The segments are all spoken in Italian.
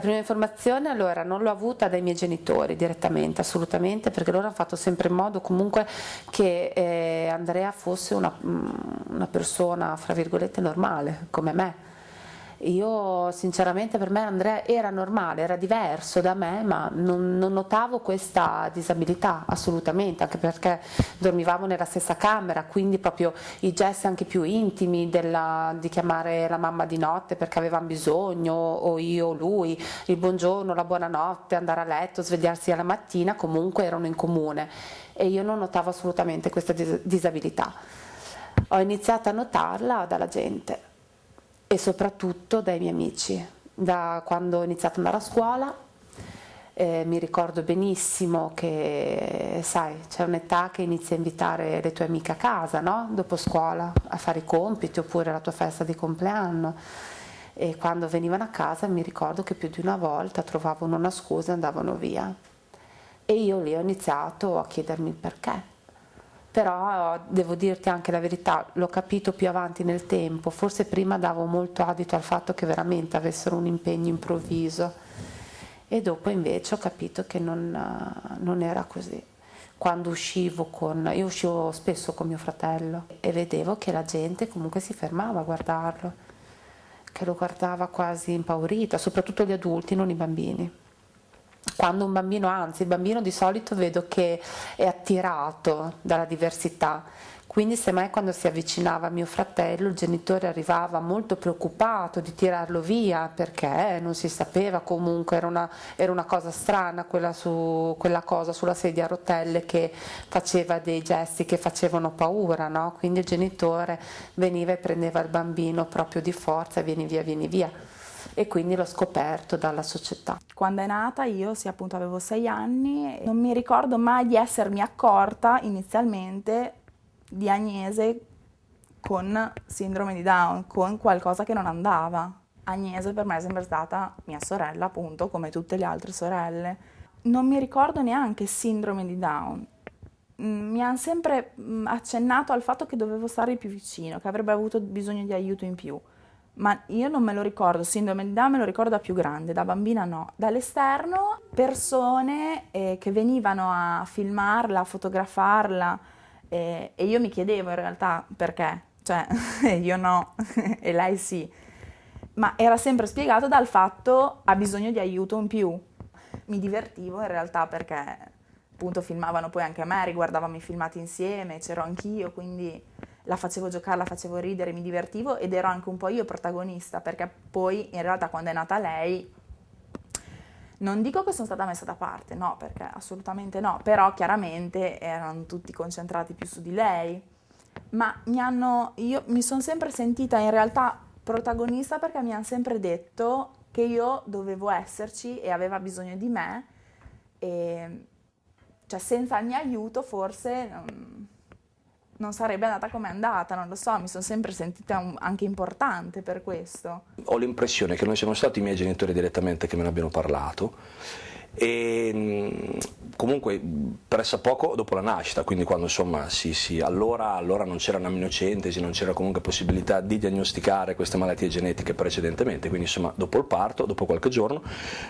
La prima informazione allora non l'ho avuta dai miei genitori direttamente, assolutamente, perché loro hanno fatto sempre in modo comunque che eh, Andrea fosse una, mm, una persona, fra virgolette, normale, come me io sinceramente per me Andrea era normale, era diverso da me, ma non, non, notavo questa disabilità assolutamente, anche perché dormivamo nella stessa camera, quindi proprio i gesti anche più intimi della, di chiamare la mamma di notte perché avevano bisogno, o io o lui, il buongiorno, la buonanotte, andare a letto, svegliarsi alla mattina, comunque erano in comune e io non notavo assolutamente questa disabilità. Ho iniziato a notarla dalla gente e soprattutto dai miei amici. Da quando ho iniziato ad andare a scuola eh, mi ricordo benissimo che, sai, c'è un'età che inizi a invitare le tue amiche a casa, no? Dopo scuola, a fare i compiti oppure la tua festa di compleanno. E quando venivano a casa mi ricordo che più di una volta trovavano una scusa e andavano via. E io lì ho iniziato a chiedermi il perché però devo dirti anche la verità, l'ho capito più avanti nel tempo, forse prima davo molto adito al fatto che veramente avessero un impegno improvviso. E dopo invece ho capito che non, non era così. Quando uscivo con, io uscivo spesso con mio fratello e vedevo che la gente comunque si fermava a guardarlo, che lo guardava quasi impaurita, soprattutto gli adulti, non i bambini quando un bambino, anzi il bambino di solito vedo che è attirato dalla diversità, quindi semmai quando si avvicinava a mio fratello il genitore arrivava molto preoccupato di tirarlo via perché non si sapeva comunque, era una, era una cosa strana quella, su, quella, cosa sulla sedia a rotelle che faceva dei gesti che facevano paura, no? quindi il genitore veniva e prendeva il bambino proprio di forza vieni via, vieni via e quindi l'ho scoperto dalla società. Quando è nata io, sì appunto avevo sei anni, non mi ricordo mai di essermi accorta inizialmente di Agnese con sindrome di Down, con qualcosa che non andava. Agnese per me è sempre stata mia sorella, appunto, come tutte le altre sorelle. Non mi ricordo neanche sindrome di Down. Mm, mi hanno sempre mm, accennato al fatto che dovevo stare più vicino, che avrebbe avuto bisogno di aiuto in più ma io non me lo ricordo, sindrome di Down me lo ricordo da più grande, da bambina no. Dall'esterno persone eh, che venivano a filmarla, a fotografarla eh, e io mi chiedevo in realtà perché, cioè io no e lei sì, ma era sempre spiegato dal fatto ha bisogno di aiuto in più. Mi divertivo in realtà perché appunto filmavano poi anche me, riguardavamo i filmati insieme, c'ero anch'io, quindi la facevo giocare, la facevo ridere, mi divertivo ed ero anche un po' io protagonista, perché poi in realtà quando è nata lei non dico che sono stata messa da parte, no, perché assolutamente no, però chiaramente erano tutti concentrati più su di lei. Ma mi hanno, io mi sono sempre sentita in realtà protagonista perché mi hanno sempre detto che io dovevo esserci e aveva bisogno di me e cioè senza il mio aiuto forse non, non sarebbe andata come è andata, non lo so, mi sono sempre sentita un, anche importante per questo. Ho l'impressione che non siano stati i miei genitori direttamente che me ne abbiano parlato e mm, comunque pressa poco dopo la nascita, quindi quando insomma sì, sì, allora, allora non c'era una minocentesi, non c'era comunque possibilità di diagnosticare queste malattie genetiche precedentemente, quindi insomma dopo il parto, dopo qualche giorno,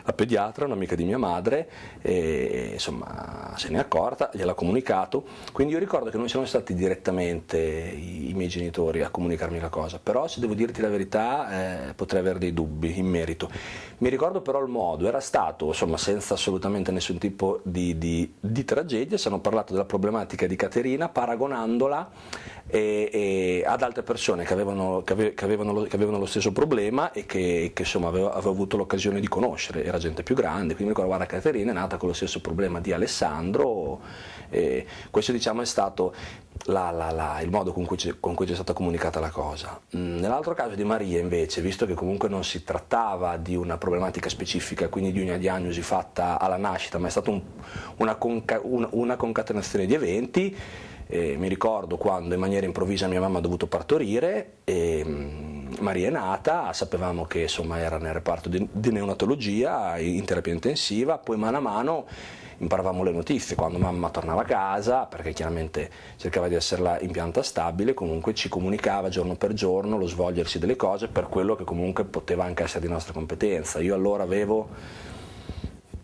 la pediatra, un'amica di mia madre, e, insomma se ne è accorta, gliel'ha comunicato, quindi io ricordo che non siano stati direttamente i, i miei genitori a comunicarmi la cosa, però se devo dirti la verità eh, potrei avere dei dubbi in merito. Mi ricordo però il modo, era stato insomma senza senza assolutamente nessun tipo di, di, di tragedia, si hanno parlato della problematica di Caterina paragonandola e, e ad altre persone che avevano, che, ave, che, avevano lo, che avevano, lo, stesso problema e che, insomma avevo, avevo, avuto l'occasione di conoscere, era gente più grande, quindi mi ricordo guarda Caterina è nata con lo stesso problema di Alessandro, questo diciamo è stato la, la, la, il modo con cui, cui, è stata comunicata la cosa. Mm, nell'altro caso di Maria invece, visto che comunque non si trattava di una problematica specifica, quindi di una diagnosi fatta alla nascita, ma è stata un, una, conca, una, una, concatenazione di eventi, eh, mi ricordo quando in maniera improvvisa mia mamma ha dovuto partorire, e, mm, Maria è nata, sapevamo che insomma, era nel reparto di, di neonatologia, in terapia intensiva, poi mano a mano imparavamo le notizie, quando mamma tornava a casa, perché chiaramente cercava di esserla in pianta stabile, comunque ci comunicava giorno per giorno lo svolgersi delle cose per quello che comunque poteva anche essere di nostra competenza. Io allora avevo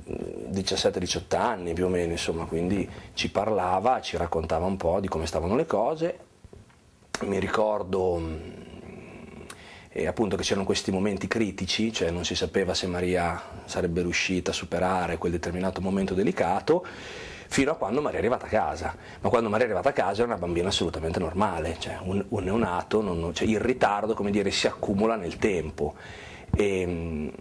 17-18 anni più o meno, insomma, quindi ci parlava, ci raccontava un po' di come stavano le cose. Mi ricordo eh, appunto che c'erano questi momenti critici, cioè non si sapeva se Maria sarebbe riuscita a superare quel determinato momento delicato, fino a quando Maria è arrivata a casa. Ma quando Maria è arrivata a casa era una bambina assolutamente normale, cioè un, un neonato, non, cioè il ritardo come dire, si accumula nel tempo. E, ehm,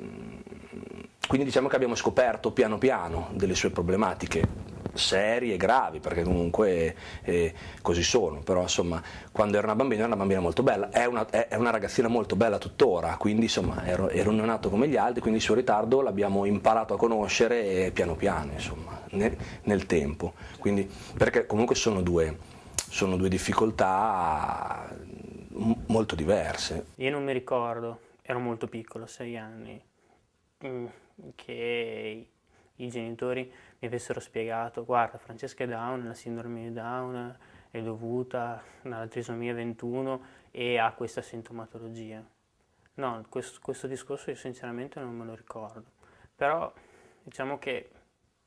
quindi diciamo che abbiamo scoperto piano piano delle sue problematiche serie gravi, perché comunque eh, così sono, però insomma quando era una bambina era una bambina molto bella, è una, è, una ragazzina molto bella tuttora, quindi insomma ero, ero neonato come gli altri, quindi il suo ritardo l'abbiamo imparato a conoscere piano piano, insomma, nel, nel tempo, quindi, perché comunque sono due, sono due difficoltà molto diverse. Io non mi ricordo, ero molto piccolo, sei anni, mm, che i genitori mi avessero spiegato, guarda Francesca è Down, la sindrome di Down è dovuta alla trisomia 21 e ha questa sintomatologia. No, questo, questo discorso io sinceramente non me lo ricordo, però diciamo che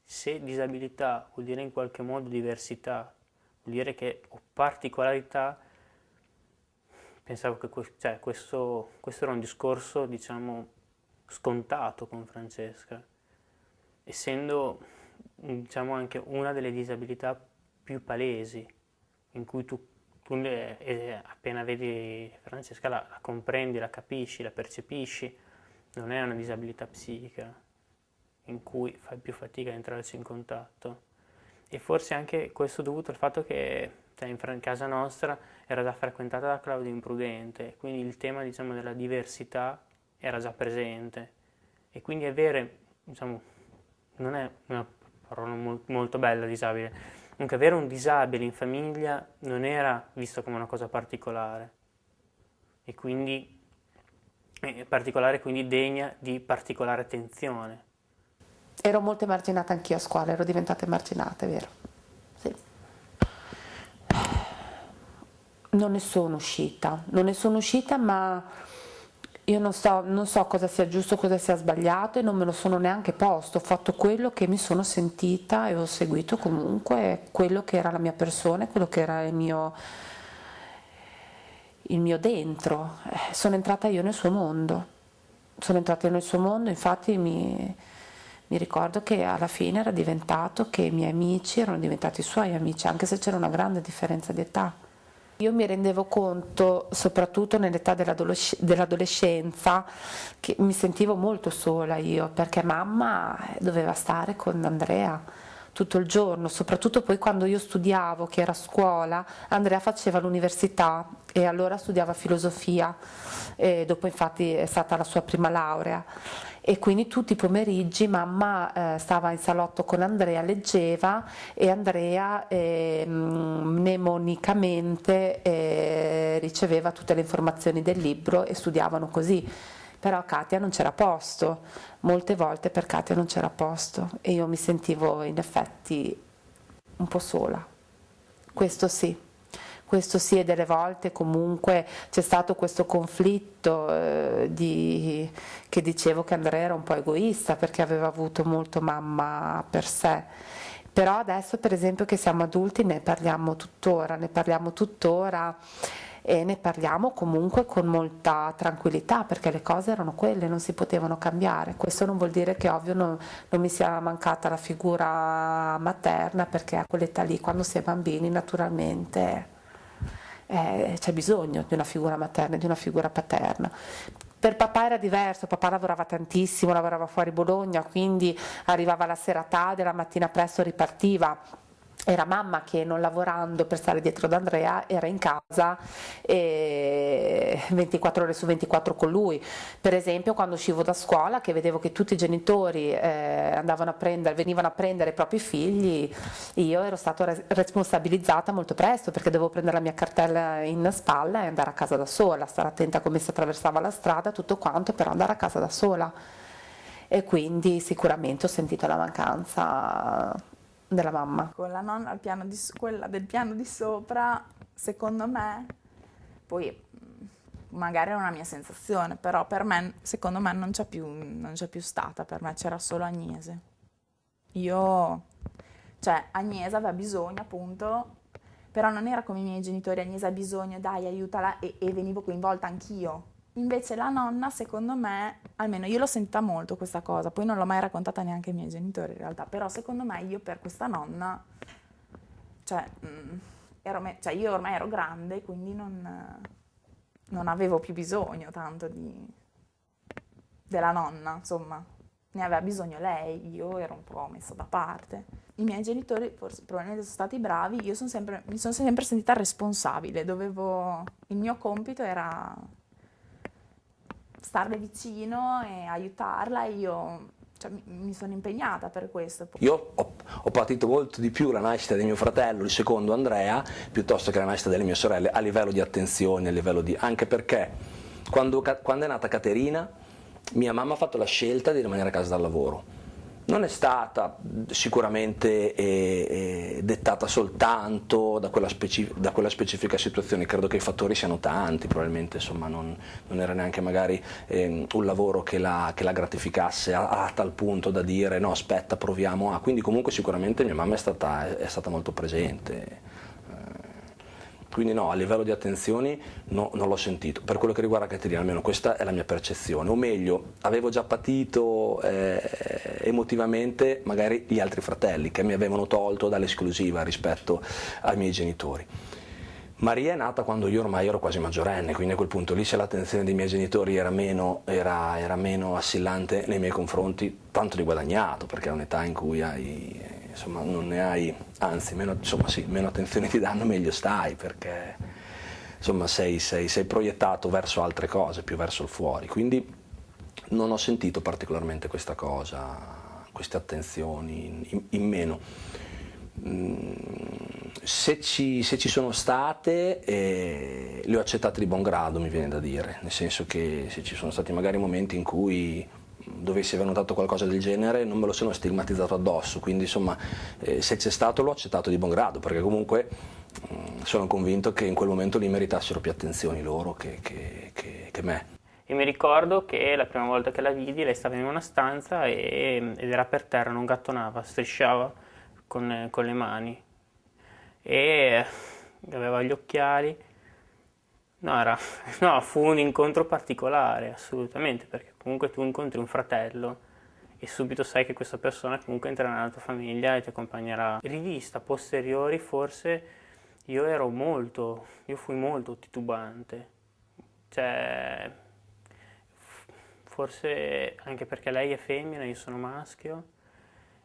se disabilità vuol dire in qualche modo diversità, vuol dire che ho particolarità, pensavo che cioè, questo, questo era un discorso diciamo scontato con Francesca, essendo diciamo anche una delle disabilità più palesi, in cui tu, tu eh, appena vedi Francesca la, la, comprendi, la capisci, la percepisci, non è una disabilità psichica in cui fai più fatica a entrarci in contatto. E forse anche questo dovuto al fatto che cioè, in casa nostra era già frequentata da Claudio Imprudente, quindi il tema diciamo, della diversità era già presente. E quindi avere, diciamo, non è una parola molto bella, disabile. Comunque avere un disabile in famiglia non era visto come una cosa particolare e quindi eh, particolare quindi degna di particolare attenzione. Ero molto emarginata anch'io a scuola, ero diventata emarginata, è vero. Sì. Non ne sono uscita, non ne sono uscita ma io non so, non so cosa sia giusto, cosa sia sbagliato e non me lo sono neanche posto, ho fatto quello che mi sono sentita e ho seguito comunque quello che era la mia persona, quello che era il mio, il mio dentro. Eh, sono entrata io nel suo mondo, sono entrata io nel suo mondo, infatti mi, mi ricordo che alla fine era diventato che i miei amici erano diventati i suoi amici, anche se c'era una grande differenza di età. Io mi rendevo conto, soprattutto nell'età dell'adolescenza, che mi sentivo molto sola io, perché mamma doveva stare con Andrea tutto il giorno, soprattutto poi quando io studiavo, che era a scuola, Andrea faceva l'università e allora studiava filosofia, e dopo infatti è stata la sua prima laurea e quindi tutti i pomeriggi mamma eh, stava in salotto con Andrea, leggeva e Andrea eh, mnemonicamente eh, riceveva tutte le informazioni del libro e studiavano così. Però Katia non c'era posto, molte volte per Katia non c'era posto. E io mi sentivo in effetti un po' sola, questo sì questo sì e delle volte comunque c'è stato questo conflitto eh, di, che dicevo che Andrea era un po' egoista perché aveva avuto molto mamma per sé però adesso per esempio che siamo adulti ne parliamo tuttora, ne parliamo tuttora e ne parliamo comunque con molta tranquillità perché le cose erano quelle, non si potevano cambiare. Questo non vuol dire che ovvio non, non mi sia mancata la figura materna perché a quell'età lì quando si è bambini naturalmente eh, c'è bisogno di una figura materna e di una figura paterna. Per papà era diverso, papà lavorava tantissimo, lavorava fuori Bologna, quindi arrivava la sera tardi, la mattina presto ripartiva era mamma che non lavorando per stare dietro ad Andrea era in casa 24 ore su 24 con lui. Per esempio quando uscivo da scuola che vedevo che tutti i genitori eh, andavano a prendere, venivano a prendere i propri figli, io ero stata responsabilizzata molto presto perché dovevo prendere la mia cartella in spalla e andare a casa da sola, stare attenta a come si attraversava la strada, tutto quanto, però andare a casa da sola. E quindi sicuramente ho sentito la mancanza della mamma. Con la nonna piano di, quella del piano di sopra, secondo me, poi magari è una mia sensazione, però per me, secondo me non c'è più, non c'è più stata, per me c'era solo Agnese. Io, cioè Agnese aveva bisogno appunto, però non era come i miei genitori, Agnese ha bisogno, dai aiutala e, e venivo coinvolta anch'io. Invece la nonna, secondo me, almeno io l'ho sentita molto questa cosa, poi non l'ho mai raccontata neanche ai miei genitori in realtà, però secondo me io per questa nonna, cioè, mm, ero, cioè io ormai ero grande, quindi non non avevo più bisogno tanto di, della nonna, insomma, ne aveva bisogno lei, io ero un po' messa da parte. I miei genitori forse probabilmente sono stati bravi, io sono sempre, mi sono sempre sentita responsabile, dovevo, il mio compito era starle vicino e aiutarla, io cioè, mi sono impegnata per questo. Io ho, ho, patito molto di più la nascita di mio fratello, il secondo Andrea, piuttosto che la nascita delle mie sorelle, a livello di attenzione, a livello di... anche perché quando, quando è nata Caterina, mia mamma ha fatto la scelta di rimanere a casa dal lavoro non è stata sicuramente eh, eh, dettata soltanto da quella, da quella, specifica situazione, credo che i fattori siano tanti, probabilmente insomma, non, non, era neanche magari eh, un lavoro che la, che la gratificasse a, a, tal punto da dire no aspetta proviamo a, quindi comunque sicuramente mia mamma è stata, è stata molto presente. Quindi no, a livello di attenzioni no, non l'ho sentito. Per quello che riguarda Caterina, almeno questa è la mia percezione. O meglio, avevo già patito eh, emotivamente magari gli altri fratelli che mi avevano tolto dall'esclusiva rispetto ai miei genitori. Maria è nata quando io ormai ero quasi maggiorenne, quindi a quel punto lì se l'attenzione dei miei genitori era meno, era, era meno assillante nei miei confronti, tanto di guadagnato, perché è un'età in cui hai insomma, non ne hai, anzi, meno, insomma, sì, meno attenzione ti danno, meglio stai, perché insomma, sei, sei, sei proiettato verso altre cose, più verso il fuori. Quindi non ho sentito particolarmente questa cosa, queste attenzioni in, in meno. Mm, se ci, se ci, sono state eh, le ho accettate di buon grado mi viene da dire, nel senso che se ci sono stati magari momenti in cui dovessi aver notato qualcosa del genere non me lo sono stigmatizzato addosso, quindi insomma eh, se c'è stato l'ho accettato di buon grado, perché comunque mh, mm, sono convinto che in quel momento lì meritassero più attenzioni loro che, che, che, che me. E mi ricordo che la prima volta che la vidi lei stava in una stanza e, ed era per terra, non gattonava, strisciava con, con le mani e aveva gli occhiali No, era, no, fu un incontro particolare, assolutamente, perché comunque tu incontri un fratello e subito sai che questa persona comunque entrerà nella tua famiglia e ti accompagnerà. Rivista posteriori forse io ero molto, io fui molto titubante, cioè forse anche perché lei è femmina, io sono maschio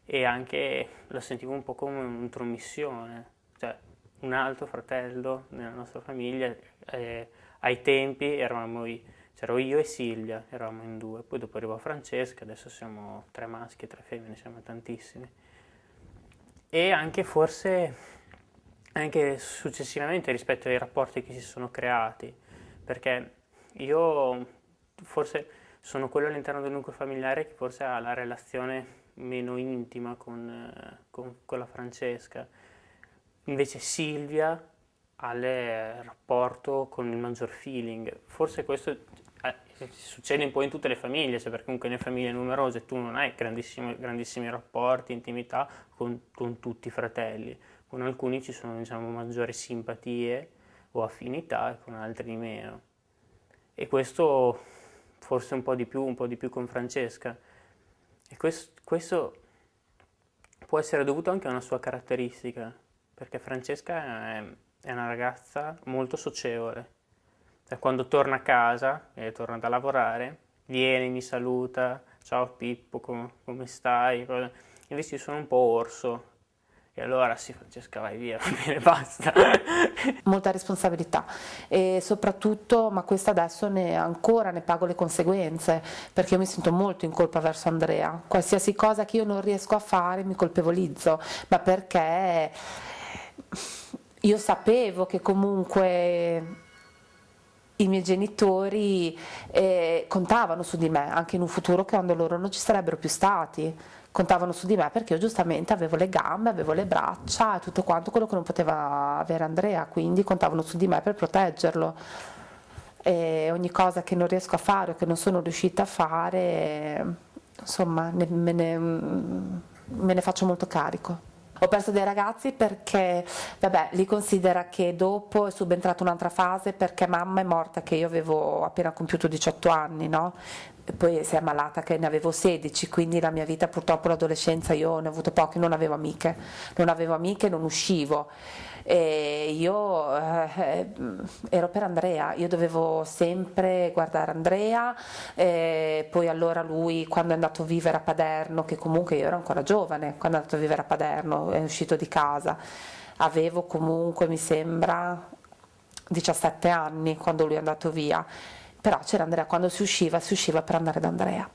e anche la sentivo un po' come un'intromissione, cioè un altro fratello nella nostra famiglia. Eh, ai tempi eravamo, c'ero io e Silvia, eravamo in due, poi dopo arrivò Francesca, adesso siamo tre maschi e tre femmine, siamo tantissimi. E anche forse, anche successivamente rispetto ai rapporti che si sono creati, perché io forse sono quello all'interno del nucleo familiare che forse ha la relazione meno intima con, con, con la Francesca Invece Silvia ha il rapporto con il maggior feeling. Forse questo eh, succede un po' in tutte le famiglie, cioè perché comunque nelle famiglie numerose tu non hai grandissimi, grandissimi rapporti, intimità con, con, tutti i fratelli. Con alcuni ci sono diciamo, maggiori simpatie o affinità e con altri meno. E questo forse un po' di più, un po' di più con Francesca. E questo, questo può essere dovuto anche a una sua caratteristica, perché Francesca è, una ragazza molto socievole. Cioè, quando torna a casa e torna da lavorare, viene, mi saluta, ciao Pippo, com come stai? Invece io sono un po' orso, e allora sì, Francesca, vai via, bene, basta. Molta responsabilità e soprattutto, ma questa adesso ne, ancora ne pago le conseguenze, perché io mi sento molto in colpa verso Andrea. Qualsiasi cosa che io non riesco a fare mi colpevolizzo, ma perché io sapevo che comunque i miei genitori eh, contavano su di me, anche in un futuro quando loro non ci sarebbero più stati, contavano su di me perché io giustamente avevo le gambe, avevo le braccia e tutto quanto quello che non poteva avere Andrea, quindi contavano su di me per proteggerlo. E ogni cosa che non riesco a fare o che non sono riuscita a fare, insomma, me, ne, me ne faccio molto carico. Ho perso dei ragazzi perché, vabbè, li considera che dopo è subentrata un'altra fase perché mamma è morta che io avevo appena compiuto 18 anni, no? Poi si è ammalata che ne avevo 16, quindi la mia vita purtroppo l'adolescenza io ne ho avuto poche, non avevo amiche, non avevo amiche, non uscivo. E io eh, ero per Andrea, io dovevo sempre guardare Andrea, e poi allora lui quando è andato a vivere a Paderno, che comunque io ero ancora giovane, quando è andato a vivere a Paderno, è uscito di casa, avevo comunque mi sembra 17 anni quando lui è andato via, però c'era Andrea, quando si usciva si usciva per andare da Andrea.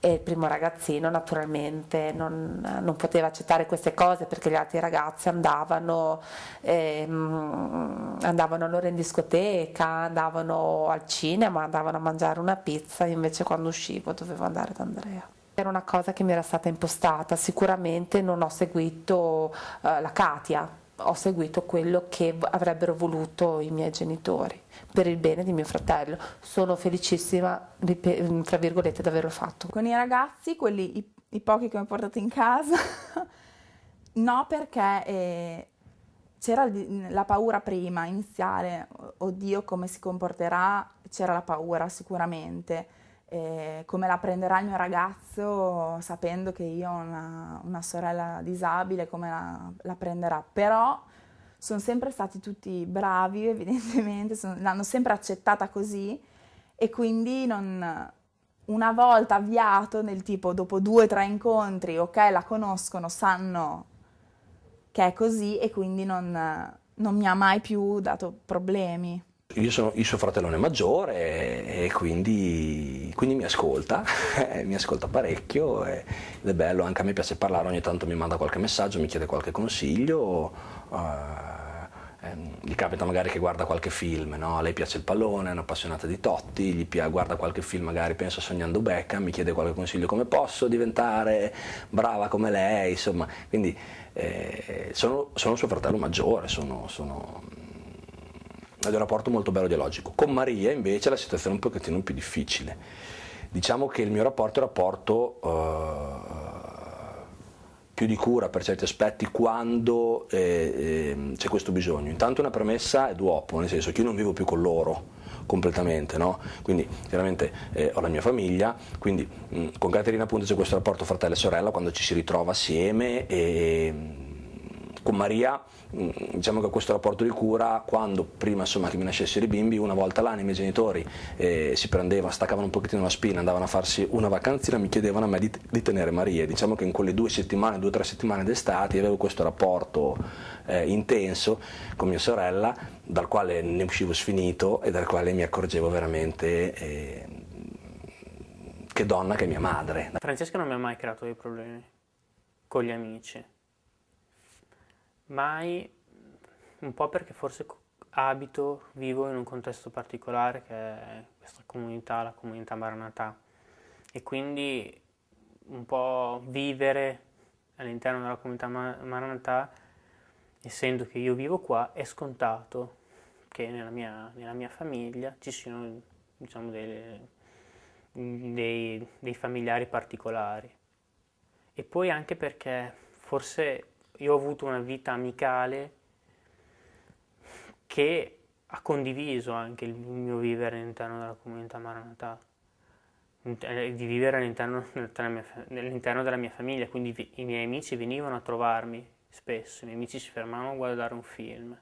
E il primo ragazzino naturalmente non, non, poteva accettare queste cose perché gli altri ragazzi andavano, ehm, andavano allora in discoteca, andavano al cinema, andavano a mangiare una pizza, invece quando uscivo dovevo andare da Andrea. Era una cosa che mi era stata impostata, sicuramente non ho seguito eh, la Katia, ho seguito quello che avrebbero voluto i miei genitori per il bene di mio fratello. Sono felicissima, tra virgolette, di averlo fatto. Con i ragazzi, quelli, i, i pochi che ho portato in casa, no perché eh, c'era la paura prima, iniziale, oddio come si comporterà, c'era la paura sicuramente. Eh, come la prenderà il mio ragazzo sapendo che io ho una, una sorella disabile, come la, la prenderà. Però sono sempre stati tutti bravi, evidentemente, sono, l'hanno sempre accettata così e quindi non, una volta avviato nel tipo dopo due o tre incontri, ok, la conoscono, sanno che è così e quindi non, non mi ha mai più dato problemi. Io sono il suo fratellone maggiore e quindi, quindi mi ascolta, mi ascolta parecchio ed è bello, anche a me piace parlare, ogni tanto mi manda qualche messaggio, mi chiede qualche consiglio. Uh, gli capita magari che guarda qualche film, no? a lei piace il pallone, è un'appassionata di Totti, gli piace, guarda qualche film, magari pensa sognando Beckham, mi chiede qualche consiglio come posso diventare brava come lei, insomma, quindi eh, sono, sono, suo fratello maggiore, sono, sono è un rapporto molto bello dialogico. Con Maria invece la situazione è un pochettino più difficile. Diciamo che il mio rapporto è un rapporto... Uh, più di cura per certi aspetti quando eh, eh, c'è questo bisogno. Intanto una premessa è dopo, nel senso che io non vivo più con loro completamente, no? quindi chiaramente eh, ho la mia famiglia, quindi mh, con Caterina appunto c'è questo rapporto fratello e sorella quando ci si ritrova assieme e con Maria mm, diciamo che questo rapporto di cura quando prima insomma, che mi nascessero i bimbi una volta l'anno i miei genitori eh, si prendevano, staccavano un pochettino la spina andavano a farsi una vacanzina mi chiedevano a me di, di tenere Maria. Diciamo che in quelle due settimane, due o tre settimane d'estate avevo questo rapporto eh, intenso con mia sorella dal quale ne uscivo sfinito e dal quale mi accorgevo veramente eh, che donna che è mia madre. Francesca non mi ha mai creato dei problemi con gli amici mai, un po' perché forse abito, vivo in un contesto particolare che è questa comunità, la comunità Maranatà e quindi un po' vivere all'interno della comunità Maranatà, essendo che io vivo qua, è scontato che nella mia, nella mia famiglia ci siano diciamo, dei, dei, dei familiari particolari. E poi anche perché forse io ho avuto una vita amicale che ha condiviso anche il mio vivere all'interno della comunità Maranatha, eh, di vivere all'interno, all'interno della mia famiglia, quindi i miei amici venivano a trovarmi spesso, i miei amici si fermavano a guardare un film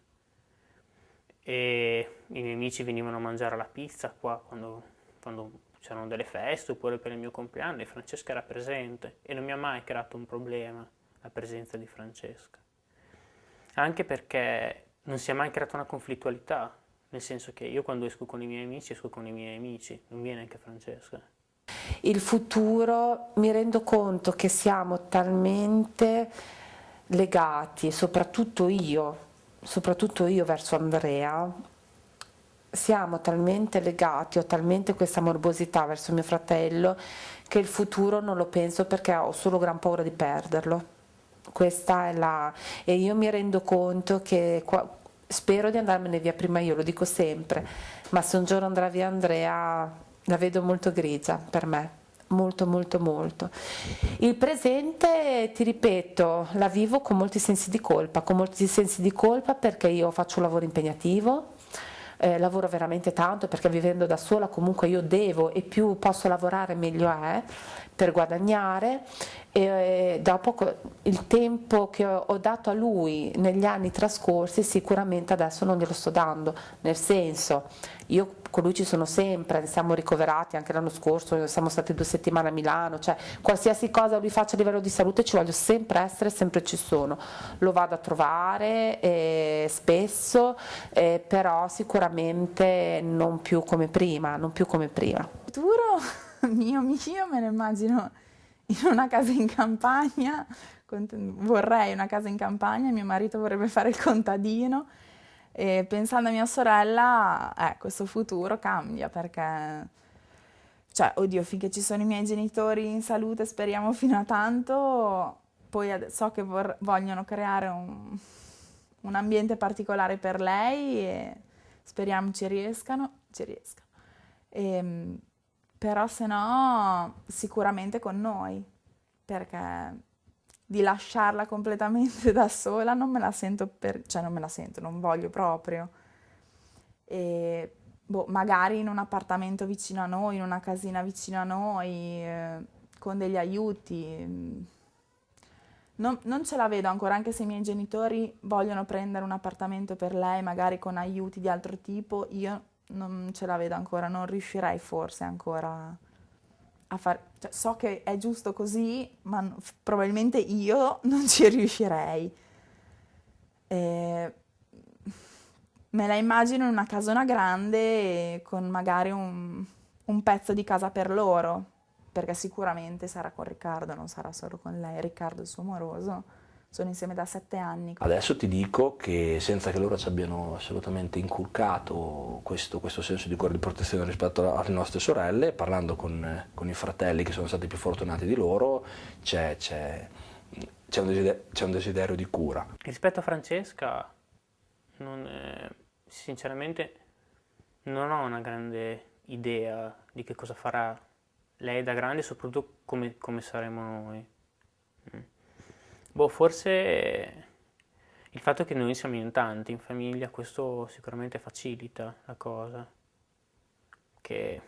e i miei amici venivano a mangiare la pizza qua quando, quando c'erano delle feste oppure per il mio compleanno e Francesca era presente e non mi ha mai creato un problema la presenza di Francesca. Anche perché non si è mai creata una conflittualità, nel senso che io quando esco con i miei amici esco con i miei amici, non viene anche Francesca. Il futuro mi rendo conto che siamo talmente legati, soprattutto io, soprattutto io verso Andrea, siamo talmente legati, ho talmente questa morbosità verso mio fratello che il futuro non lo penso perché ho solo gran paura di perderlo. Questa è la... e io mi rendo conto che qua... spero di andarmene via prima io, lo dico sempre, ma se un giorno andrà via Andrea la vedo molto grigia per me molto molto molto. Il presente, ti ripeto, la vivo con molti sensi di colpa, con molti sensi di colpa perché io faccio un lavoro impegnativo, eh, lavoro veramente tanto perché vivendo da sola comunque io devo e più posso lavorare meglio è per guadagnare e eh, dopo il tempo che ho dato a lui negli anni trascorsi sicuramente adesso non glielo sto dando, nel senso io con lui ci sono sempre, siamo ricoverati anche l'anno scorso, siamo stati due settimane a Milano, cioè qualsiasi cosa lui faccia a livello di salute ci voglio sempre essere, sempre ci sono, lo vado a trovare eh, spesso, eh, però sicuramente non più come prima, non più come prima. Futuro mio mio me lo immagino in una casa in campagna, vorrei una casa in campagna, mio marito vorrebbe fare il contadino e pensando a mia sorella, eh, questo futuro cambia perché, cioè, oddio, finché ci sono i miei genitori in salute, speriamo fino a tanto, poi so che vogliono creare un, un, ambiente particolare per lei e speriamo ci riescano, ci riescano. E, ehm, però se no, sicuramente con noi, perché di lasciarla completamente da sola, non me la sento per, cioè non me la sento, non voglio proprio. E boh, magari in un appartamento vicino a noi, in una casina vicino a noi, eh, con degli aiuti. Non, non, ce la vedo ancora, anche se i miei genitori vogliono prendere un appartamento per lei, magari con aiuti di altro tipo, io non ce la vedo ancora, non riuscirei forse ancora a fare, cioè, so che è giusto così, ma n- probabilmente io non ci riuscirei. E me la immagino in una casona grande con magari un, un pezzo di casa per loro, perché sicuramente sarà con Riccardo, non sarà solo con lei, Riccardo il suo amoroso sono insieme da sette anni. Adesso ti dico che senza che loro ci abbiano assolutamente inculcato questo, questo senso di cuore di protezione rispetto alle nostre sorelle, parlando con, con i fratelli che sono stati più fortunati di loro, c'è, c'è, c'è, un, desiderio, c'è un, desiderio, di cura. Rispetto a Francesca, non, eh, sinceramente non ho una grande idea di che cosa farà lei da grande e soprattutto come, come saremo noi. Boh, forse il fatto che noi siamo in tanti in famiglia, questo sicuramente facilita la cosa. Che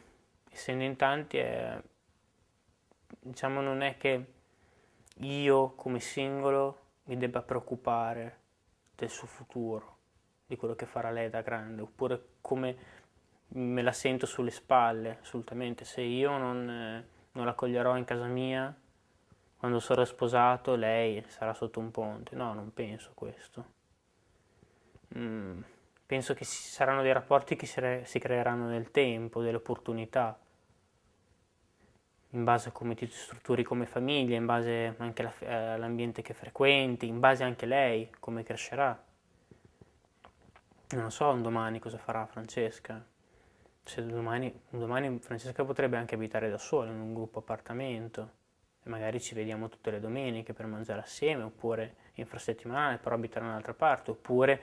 essendo in tanti è, diciamo, non è che io come singolo mi debba preoccupare del suo futuro, di quello che farà lei da grande, oppure come me la sento sulle spalle, assolutamente. Se io non, eh, non la coglierò in casa mia, quando sarò sposato lei sarà sotto un ponte. No, non penso questo. Mm, penso che ci saranno dei rapporti che si, si creeranno nel tempo, delle opportunità, in base a come ti strutturi come famiglia, in base anche eh, all'ambiente che frequenti, in base anche a lei, come crescerà. Non so un domani cosa farà Francesca. Se domani, domani Francesca potrebbe anche abitare da sola in un gruppo appartamento magari ci vediamo tutte le domeniche per mangiare assieme, oppure infrasettimanale, però abiterà da un'altra parte, oppure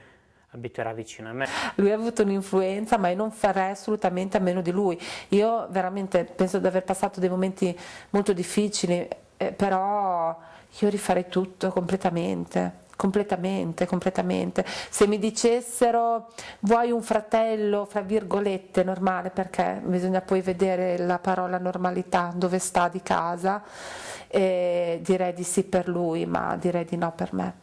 abiterà vicino a me. Lui ha avuto un'influenza, ma io non farei assolutamente a meno di lui. Io veramente penso di aver passato dei momenti molto difficili, eh, però io rifarei tutto completamente completamente, completamente. Se mi dicessero vuoi un fratello, fra virgolette, normale, perché bisogna poi vedere la parola normalità, dove sta di casa, e direi di sì per lui, ma direi di no per me.